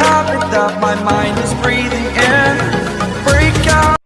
habit that my mind is breathing in. Break out.